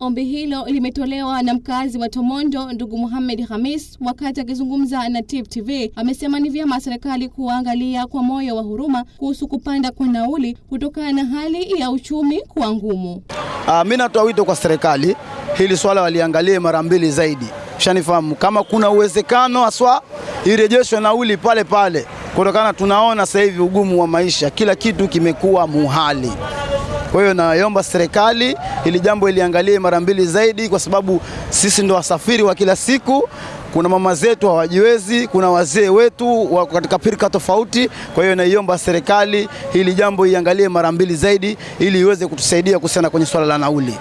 Ombi hilo limetolewa na mkazi wa Tomondo ndugu Muhammad Hamis wakati akizungumza na Tip TV. Amesema ni vyema serikali kuangalia kwa moyo wa huruma kuhusu kupanda kwa nauli kutokana na hali ya uchumi kuwa ngumu. Mimi natoa wito kwa serikali hili swala waliangalie mara mbili zaidi, shanifahamu kama kuna uwezekano haswa irejeshwe nauli pale pale, kutokana tunaona sasa hivi ugumu wa maisha, kila kitu kimekuwa muhali. Kwa hiyo naomba serikali ili jambo iliangalie mara mbili zaidi, kwa sababu sisi ndo wasafiri wa kila siku. Kuna mama zetu hawajiwezi, kuna wazee wetu wako katika pirika tofauti. Kwa hiyo naiomba serikali hili jambo iangalie mara mbili zaidi, ili iweze kutusaidia kuhusiana kwenye swala la nauli.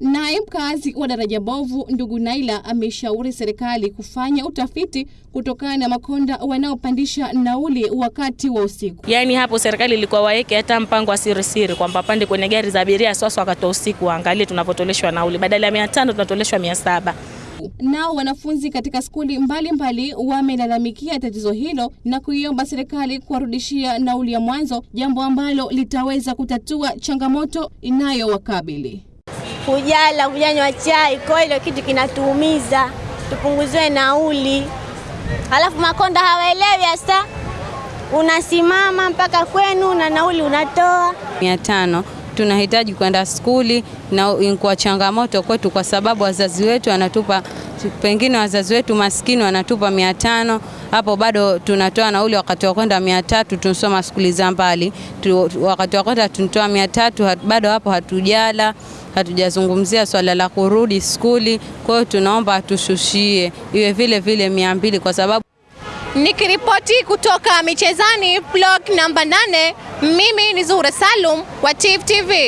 Naye mkazi wa daraja bovu ndugu Naila ameshauri serikali kufanya utafiti kutokana na makonda wanaopandisha nauli wakati wa usiku. Yaani hapo serikali ilikuwa waeke hata mpango wa siri siri kwamba pande kwenye gari za abiria sasa wakati wa usiku waangalie tunapotoleshwa nauli, badala ya mia tano tunatoleshwa mia saba. Nao wanafunzi katika skuli mbalimbali wamelalamikia tatizo hilo na kuiomba serikali kuwarudishia nauli ya mwanzo, jambo ambalo litaweza kutatua changamoto inayowakabili. Kujala, kujanywa chai, kwa hiyo kitu kinatuumiza, tupunguziwe nauli. Halafu makonda hawaelewi hasa, unasimama mpaka kwenu na nauli unatoa mia tano. Tunahitaji kwenda skuli na kwa changamoto kwetu, kwa sababu wazazi wetu wanatupa, pengine wazazi wetu maskini wanatupa mia tano hapo bado tunatoa nauli. Wakati wa kwenda mia tatu tunasoma skuli za mbali, wakati wa kwenda tunatoa mia tatu bado hapo hatujala hatujazungumzia swala la kurudi skuli. Kwa hiyo tunaomba atushushie iwe vile vile mia mbili kwa sababu Nikiripoti kutoka michezani blog namba 8, mimi ni Zuhura Salum wa Tifu TV.